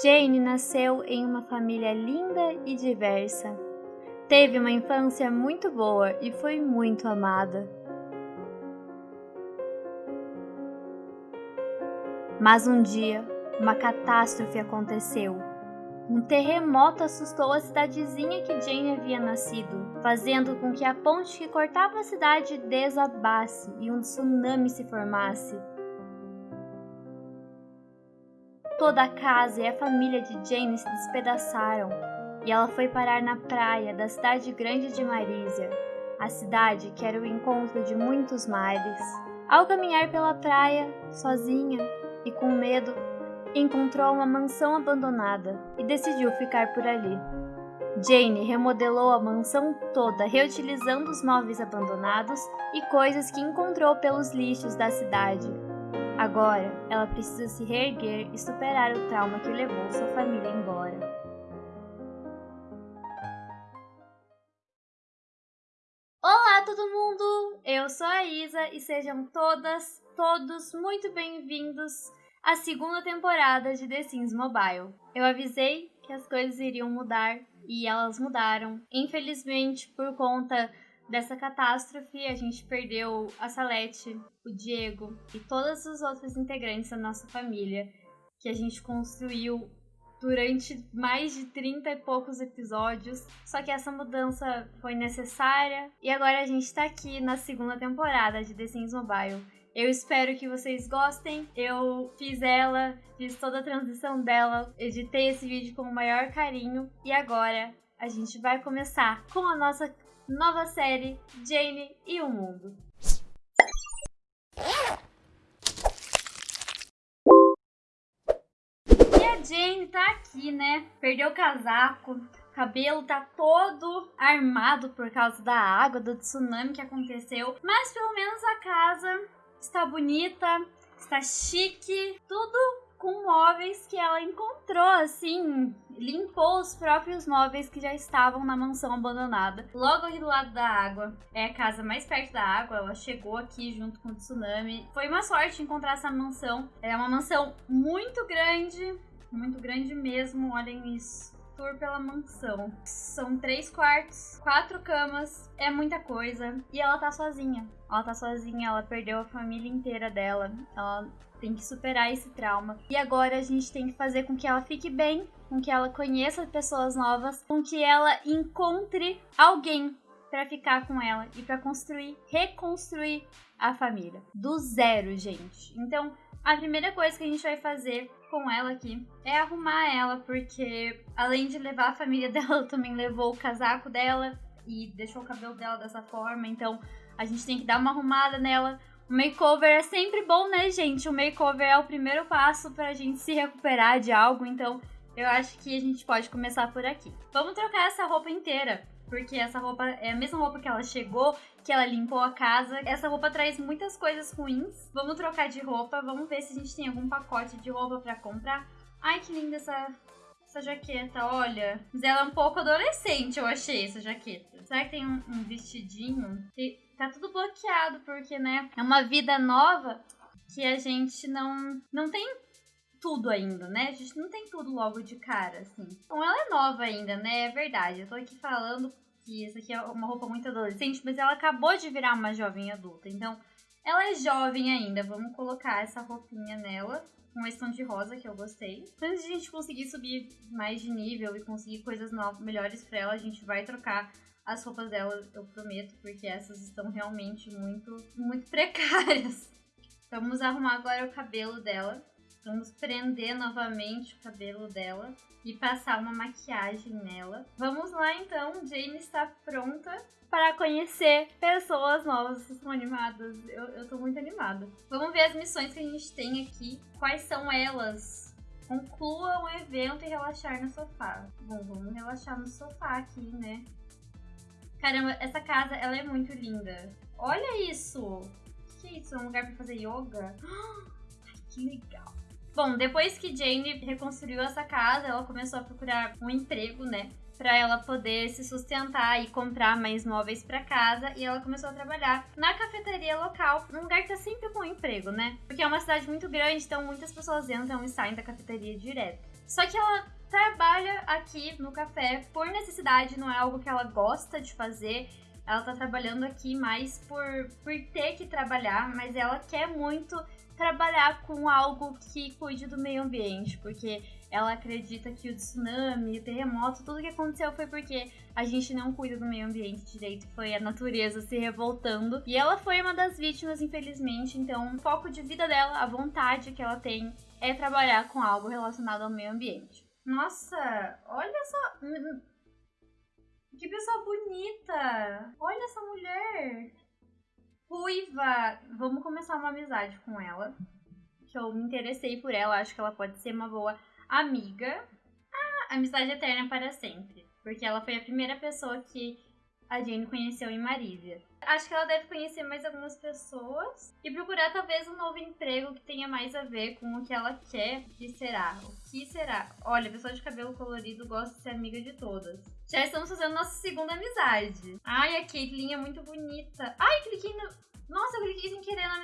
Jane nasceu em uma família linda e diversa. Teve uma infância muito boa e foi muito amada. Mas um dia, uma catástrofe aconteceu. Um terremoto assustou a cidadezinha que Jane havia nascido, fazendo com que a ponte que cortava a cidade desabasse e um tsunami se formasse. Toda a casa e a família de Jane se despedaçaram e ela foi parar na praia da cidade grande de Marísia, a cidade que era o encontro de muitos mares. Ao caminhar pela praia, sozinha e com medo, encontrou uma mansão abandonada e decidiu ficar por ali. Jane remodelou a mansão toda, reutilizando os móveis abandonados e coisas que encontrou pelos lixos da cidade. Agora, ela precisa se reerguer e superar o trauma que levou sua família embora. Olá, todo mundo! Eu sou a Isa e sejam todas, todos muito bem-vindos à segunda temporada de The Sims Mobile. Eu avisei que as coisas iriam mudar e elas mudaram. Infelizmente, por conta dessa catástrofe, a gente perdeu a Salete, o Diego e todos os outros integrantes da nossa família que a gente construiu durante mais de 30 e poucos episódios. Só que essa mudança foi necessária e agora a gente tá aqui na segunda temporada de The Sims Mobile. Eu espero que vocês gostem. Eu fiz ela, fiz toda a transição dela, editei esse vídeo com o maior carinho e agora a gente vai começar com a nossa nova série Jane e o Mundo. E a Jane tá aqui, né? Perdeu o casaco, cabelo tá todo armado por causa da água, do tsunami que aconteceu. Mas pelo menos a casa está bonita, está chique, tudo com móveis que ela encontrou, assim, limpou os próprios móveis que já estavam na mansão abandonada. Logo aqui do lado da água, é a casa mais perto da água, ela chegou aqui junto com o tsunami. Foi uma sorte encontrar essa mansão. É uma mansão muito grande, muito grande mesmo, olhem isso tour pela mansão. São três quartos, quatro camas, é muita coisa. E ela tá sozinha. Ela tá sozinha, ela perdeu a família inteira dela. Ela tem que superar esse trauma. E agora a gente tem que fazer com que ela fique bem, com que ela conheça pessoas novas, com que ela encontre alguém para ficar com ela e para construir, reconstruir a família do zero, gente. Então, a primeira coisa que a gente vai fazer com ela aqui é arrumar ela, porque além de levar a família dela, também levou o casaco dela e deixou o cabelo dela dessa forma. Então, a gente tem que dar uma arrumada nela. Makeover é sempre bom, né, gente? O makeover é o primeiro passo pra gente se recuperar de algo, então eu acho que a gente pode começar por aqui. Vamos trocar essa roupa inteira porque essa roupa é a mesma roupa que ela chegou, que ela limpou a casa. Essa roupa traz muitas coisas ruins. Vamos trocar de roupa, vamos ver se a gente tem algum pacote de roupa para comprar. Ai, que linda essa, essa jaqueta, olha. Mas ela é um pouco adolescente, eu achei, essa jaqueta. Será que tem um, um vestidinho? E tá tudo bloqueado, porque, né, é uma vida nova que a gente não, não tem tudo ainda, né? A gente não tem tudo logo de cara, assim. Bom, ela é nova ainda, né? É verdade. Eu tô aqui falando que isso aqui é uma roupa muito adolescente, mas ela acabou de virar uma jovem adulta. Então, ela é jovem ainda. Vamos colocar essa roupinha nela. Com esse tom de rosa que eu gostei. Antes de a gente conseguir subir mais de nível e conseguir coisas novas, melhores pra ela, a gente vai trocar as roupas dela, eu prometo, porque essas estão realmente muito, muito precárias. Vamos arrumar agora o cabelo dela. Vamos prender novamente o cabelo dela e passar uma maquiagem nela. Vamos lá então, Jane está pronta para conhecer pessoas novas. Vocês estão animadas? Eu, eu tô muito animada. Vamos ver as missões que a gente tem aqui. Quais são elas? Conclua um evento e relaxar no sofá. Bom, vamos relaxar no sofá aqui, né? Caramba, essa casa, ela é muito linda. Olha isso! O que é isso? É um lugar para fazer yoga? Ai, que legal! Bom, depois que Jane reconstruiu essa casa, ela começou a procurar um emprego, né? Para ela poder se sustentar e comprar mais móveis para casa. E ela começou a trabalhar na cafeteria local, num lugar que tá sempre com emprego, né? Porque é uma cidade muito grande, então muitas pessoas entram e saem da cafeteria direto. Só que ela trabalha aqui no café por necessidade, não é algo que ela gosta de fazer. Ela tá trabalhando aqui mais por, por ter que trabalhar, mas ela quer muito trabalhar com algo que cuide do meio ambiente, porque ela acredita que o tsunami, o terremoto, tudo que aconteceu foi porque a gente não cuida do meio ambiente direito, foi a natureza se revoltando. E ela foi uma das vítimas, infelizmente, então o foco de vida dela, a vontade que ela tem é trabalhar com algo relacionado ao meio ambiente. Nossa, olha só. Que pessoa bonita! Olha essa mulher! Ruiva! Vamos começar uma amizade com ela. Que eu me interessei por ela, acho que ela pode ser uma boa amiga. Ah, amizade eterna para sempre. Porque ela foi a primeira pessoa que a Jane conheceu em Marília. Acho que ela deve conhecer mais algumas pessoas e procurar talvez um novo emprego que tenha mais a ver com o que ela quer. Que será? O que será? Olha, pessoa de cabelo colorido gosta de ser amiga de todas. Já estamos fazendo nossa segunda amizade. Ai, a Caitlyn é muito bonita. Ai, cliquei no...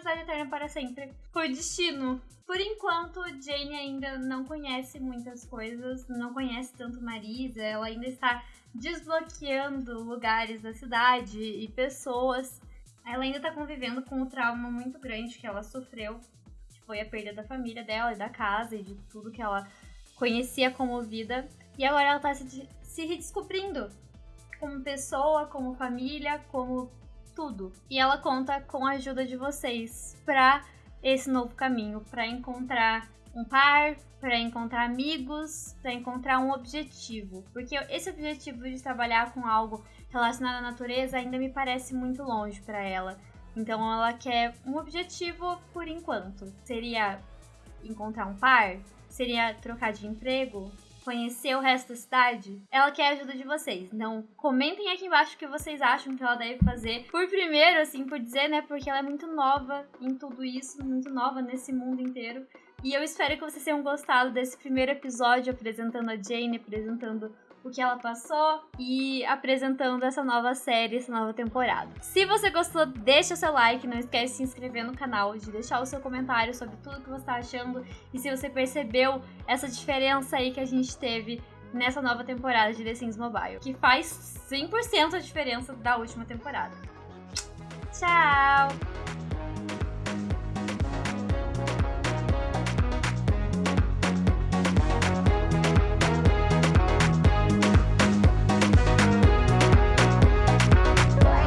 amizade eterna para sempre. Foi destino. Por enquanto, Jane ainda não conhece muitas coisas, não conhece tanto Marisa, ela ainda está desbloqueando lugares da cidade e pessoas. Ela ainda está convivendo com o trauma muito grande que ela sofreu, que foi a perda da família dela e da casa e de tudo que ela conhecia como vida. E agora ela está se, se redescobrindo como pessoa, como família, como tudo. E ela conta com a ajuda de vocês para esse novo caminho, para encontrar um par, para encontrar amigos, para encontrar um objetivo. Porque esse objetivo de trabalhar com algo relacionado à natureza ainda me parece muito longe para ela. Então ela quer um objetivo por enquanto. Seria encontrar um par? Seria trocar de emprego? Conhecer o resto da cidade, ela quer a ajuda de vocês. Então, comentem aqui embaixo o que vocês acham que ela deve fazer. Por primeiro, assim, por dizer, né? Porque ela é muito nova em tudo isso, muito nova nesse mundo inteiro. E eu espero que vocês tenham gostado desse primeiro episódio apresentando a Jane, apresentando o que ela passou e apresentando essa nova série, essa nova temporada. Se você gostou, deixa seu like, não esquece de se inscrever no canal, de deixar o seu comentário sobre tudo que você está achando e se você percebeu essa diferença aí que a gente teve nessa nova temporada de The Sims Mobile, que faz 100% a diferença da última temporada. Tchau!